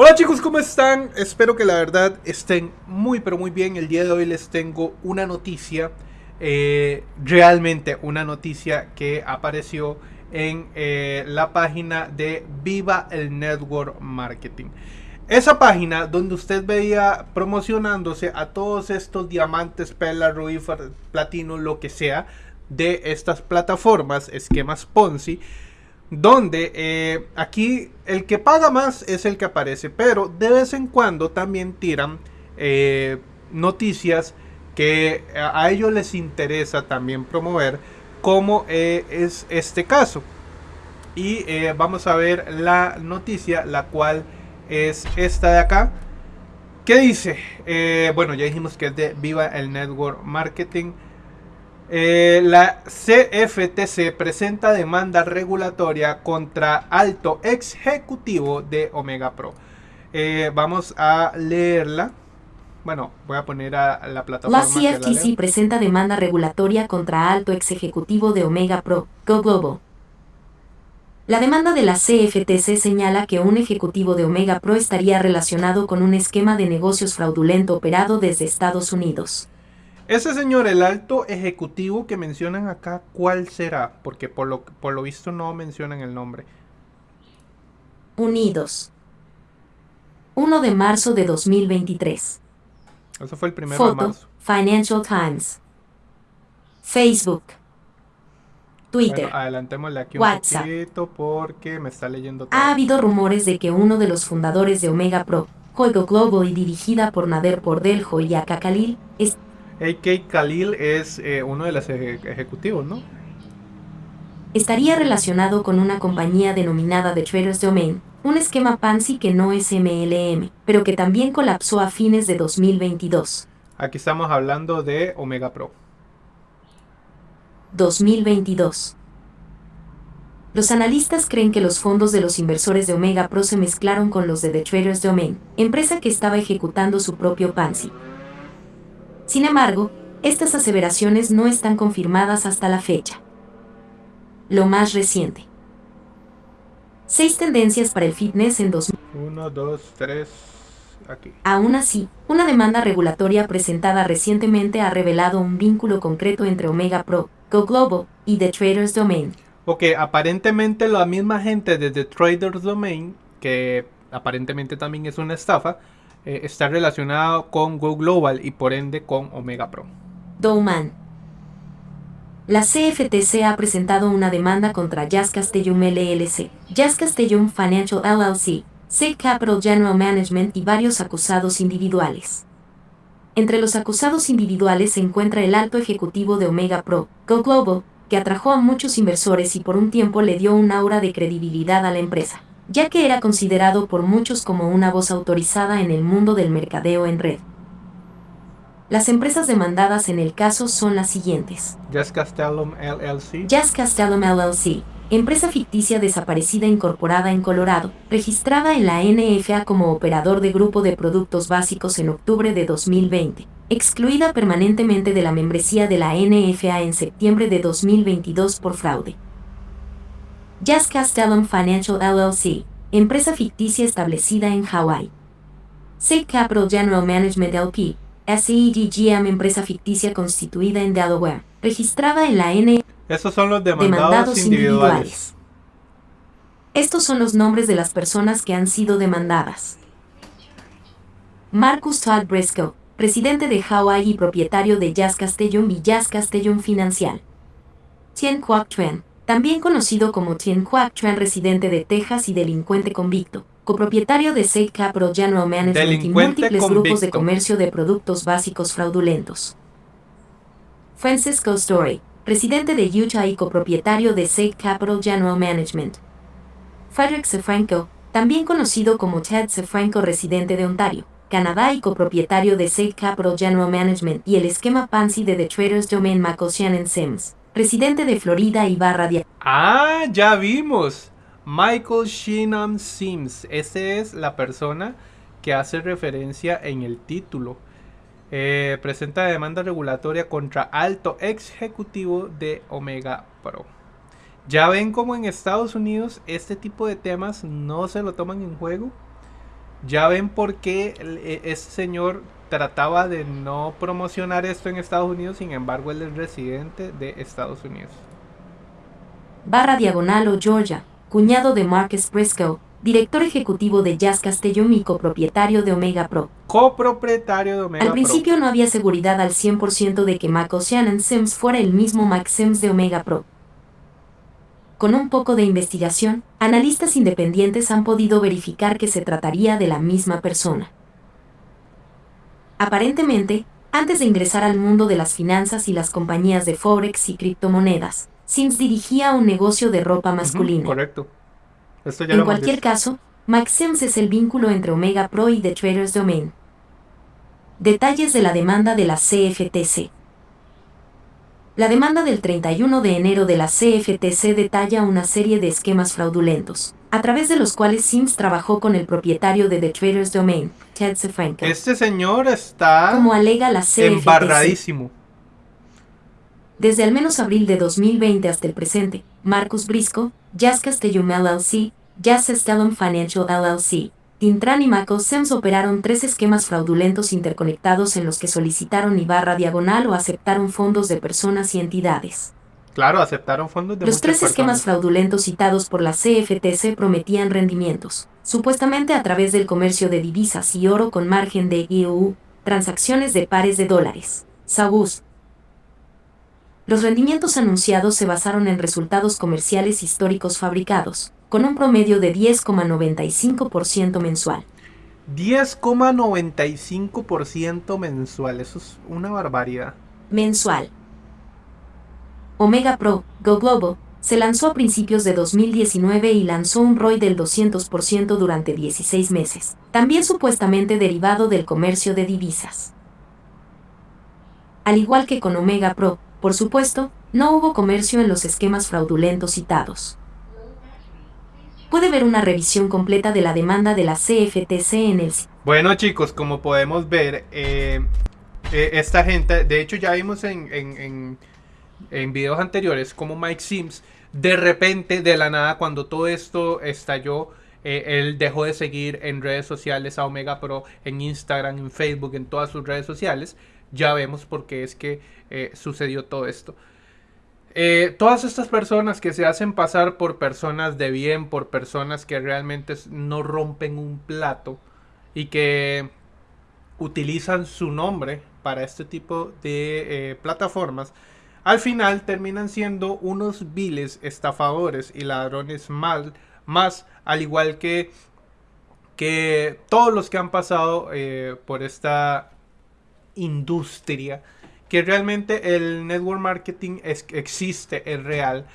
Hola chicos, ¿cómo están? Espero que la verdad estén muy pero muy bien. El día de hoy les tengo una noticia, eh, realmente una noticia que apareció en eh, la página de Viva el Network Marketing. Esa página donde usted veía promocionándose a todos estos diamantes, perlas, rubí, platino, lo que sea, de estas plataformas, esquemas Ponzi donde eh, aquí el que paga más es el que aparece, pero de vez en cuando también tiran eh, noticias que a ellos les interesa también promover, como eh, es este caso. Y vamos a ver la noticia, la cual es esta de acá. ¿Qué dice? bueno, ya dijimos que es de Viva el Network Marketing. Eh, la CFTC presenta demanda regulatoria contra alto ejecutivo de Omega Pro. Eh, vamos a leerla. Bueno, voy a poner a la plataforma. La CFTC presenta demanda regulatoria contra alto ex ejecutivo de Omega Pro, Go Global. La demanda de la CFTC señala que un ejecutivo de Omega Pro estaría relacionado con un esquema de negocios fraudulento operado desde Estados Unidos. Ese señor, el alto ejecutivo que mencionan acá, ¿cuál será? Porque por lo, por lo visto no mencionan el nombre. Unidos. 1 de marzo de 2023. Eso fue el primero de marzo. Financial Times. Facebook. Twitter. Bueno, adelantémosle aquí un WhatsApp. poquito porque me está leyendo todo. Ha habido rumores de que uno de los fundadores de Omega Pro, Juego Global y dirigida por Nader Pordeljo y Aka Khalil, es AK Khalil es eh, uno de los ejecutivos, ¿no? Estaría relacionado con una compañía denominada The Traders Domain, un esquema Pansy que no es MLM, pero que también colapsó a fines de 2022. Aquí estamos hablando de Omega Pro. 2022. Los analistas creen que los fondos de los inversores de Omega Pro se mezclaron con los de The Traders Domain, empresa que estaba ejecutando su propio Pansy. Sin embargo, estas aseveraciones no están confirmadas hasta la fecha. Lo más reciente. Seis tendencias para el fitness en 2000. 1, 2, 3, aquí. Aún así, una demanda regulatoria presentada recientemente ha revelado un vínculo concreto entre Omega Pro, Go Global y The Traders Domain. Ok, aparentemente la misma gente de The Traders Domain, que aparentemente también es una estafa, eh, está relacionado con Go Global y por ende con Omega Pro. Douman. La CFTC ha presentado una demanda contra Jazz Castellum LLC, Jazz Castellum Financial LLC, Safe Capital General Management y varios acusados individuales. Entre los acusados individuales se encuentra el alto ejecutivo de Omega Pro, Go Global, que atrajo a muchos inversores y por un tiempo le dio un aura de credibilidad a la empresa ya que era considerado por muchos como una voz autorizada en el mundo del mercadeo en red. Las empresas demandadas en el caso son las siguientes. Jazz Castellum LLC. Jazz Castellum LLC, empresa ficticia desaparecida incorporada en Colorado, registrada en la NFA como operador de grupo de productos básicos en octubre de 2020, excluida permanentemente de la membresía de la NFA en septiembre de 2022 por fraude. Jazz Castellum Financial LLC, empresa ficticia establecida en Hawaii. Safe Capital General Management LP, SEGGM, empresa ficticia constituida en Delaware, registrada en la N. Estos son los demandados, individuales. Estos son los nombres de las personas que han sido demandadas. Marcus Todd Briscoe, presidente de Hawaii y propietario de Jazz Castellum y Jazz Castellum Financial. Tien Quoc Tuen, también conocido como Tien Quack Tran, residente de Texas y delincuente convicto, copropietario de Safe Capital General Management y múltiples grupos de comercio de productos básicos fraudulentos. Francisco Story, residente de Utah y copropietario de Safe Capital General Management. Frederick Sefranco, también conocido como Ted Sefranco, residente de Ontario, Canadá y copropietario de Safe Capital General Management y el esquema Pansy de The Traders Domain Michael Shannon Sims presidente de Florida y barra de... Ah, ya vimos. Michael Sheenham Sims. Esa es la persona que hace referencia en el título. Eh, presenta demanda regulatoria contra alto ejecutivo de Omega Pro. Ya ven como en Estados Unidos este tipo de temas no se lo toman en juego. Ya ven por qué e, ese señor trataba de no promocionar esto en Estados Unidos, sin embargo él es residente de Estados Unidos. Barra Diagonal o Georgia, cuñado de Marcus Briscoe, director ejecutivo de Jazz Castellón y copropietario de Omega Pro. Copropietario de Omega Al principio no había seguridad al 100% de que Mac Ocean Sims fuera el mismo Mac Sims de Omega Pro. Con un poco de investigación, analistas independientes han podido verificar que se trataría de la misma persona. Aparentemente, antes de ingresar al mundo de las finanzas y las compañías de Forex y criptomonedas, Sims dirigía un negocio de ropa masculina. correcto. en cualquier caso, Mac Sims es el vínculo entre Omega Pro y The Traders Domain. Detalles de la demanda de la CFTC. La demanda del 31 de enero de la CFTC detalla una serie de esquemas fraudulentos, a través de los cuales Sims trabajó con el propietario de The Traders Domain, Ted Sefranco. Este señor está como alega la CFTC, embarradísimo. Desde al menos abril de 2020 hasta el presente, Marcus Brisco, Jazz Castellum LLC, Jazz Stellum Financial LLC, Tintran y Mako Sems operaron tres esquemas fraudulentos interconectados en los que solicitaron y barra diagonal o aceptaron fondos de personas y entidades. Claro, aceptaron fondos de Los tres esquemas fraudulentos citados por la CFTC prometían rendimientos, supuestamente a través del comercio de divisas y oro con margen de IOU, transacciones de pares de dólares. Sabus. Los rendimientos anunciados se basaron en resultados comerciales históricos fabricados, con un promedio de 10,95% mensual. 10,95% mensual, eso es una barbaridad. Mensual. Omega Pro, Go Global, se lanzó a principios de 2019 y lanzó un ROI del 200% durante 16 meses, también supuestamente derivado del comercio de divisas. Al igual que con Omega Pro, por supuesto, no hubo comercio en los esquemas fraudulentos citados puede ver una revisión completa de la demanda de la CFTC en el Bueno chicos, como podemos ver, eh, eh, esta gente, de hecho ya vimos en, en, en, videos anteriores como Mike Sims, de repente, de la nada, cuando todo esto estalló, eh, él dejó de seguir en redes sociales a Omega Pro, en Instagram, en Facebook, en todas sus redes sociales. Ya vemos por qué es que sucedió todo esto. Eh, todas estas personas que se hacen pasar por personas de bien, por personas que realmente no rompen un plato y que utilizan su nombre para este tipo de eh, plataformas, al final terminan siendo unos viles estafadores y ladrones mal, más, al igual que, que todos los que han pasado eh, por esta industria que realmente el network marketing existe, es real.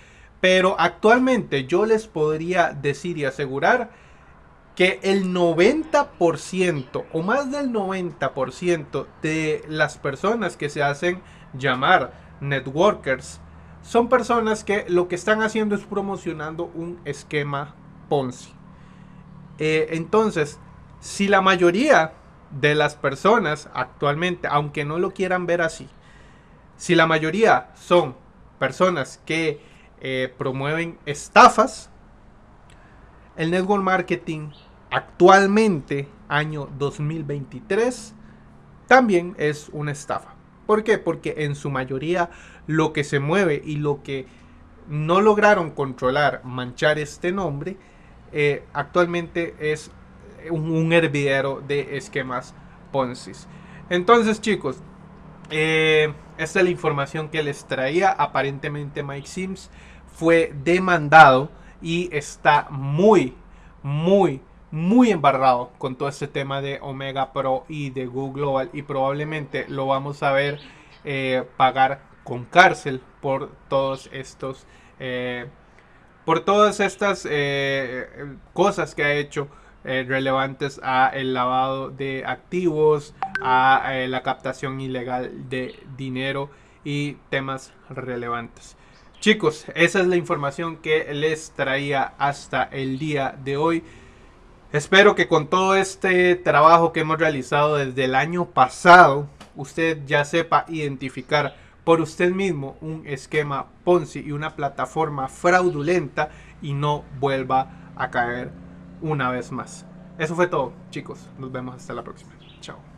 Pero actualmente yo les podría decir y asegurar que el 90% o más del 90% de las personas que se hacen llamar networkers son personas que lo que están haciendo es promocionando un esquema Ponzi. Eh, entonces, si la mayoría de las personas actualmente, aunque no lo quieran ver así, si la mayoría son personas que eh, promueven estafas, el network marketing actualmente, año 2023, también es una estafa. ¿Por qué? Porque en su mayoría lo que se mueve y lo que no lograron controlar, manchar este nombre, eh, actualmente es un, un, hervidero de esquemas Ponzi. Entonces chicos, eh, esta es la información que les traía. Aparentemente Mike Sims fue demandado y está muy, muy, muy embarrado con todo este tema de Omega Pro y de Google Global y probablemente lo vamos a ver eh, pagar con cárcel por todos estos eh, por todas estas eh, cosas que ha hecho eh, relevantes a el lavado de activos, a eh, la captación ilegal de dinero y temas relevantes. Chicos, esa es la información que les traía hasta el día de hoy. Espero que con todo este trabajo que hemos realizado desde el año pasado, usted ya sepa identificar por usted mismo un esquema Ponzi y una plataforma fraudulenta y no vuelva a caer una vez más. Eso fue todo, chicos. Nos vemos hasta la próxima. Chao.